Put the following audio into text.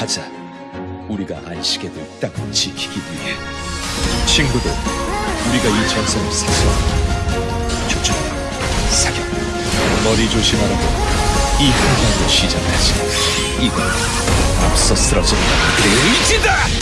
가자. 우리가 안식에 들 땅을 지키기 위해. 친구들, 우리가 이 전선을 사수하고 조준, 사격, 머리 조심하라고 이 한강으로 시작하지. 이건 앞서 쓰러진다. 의지다!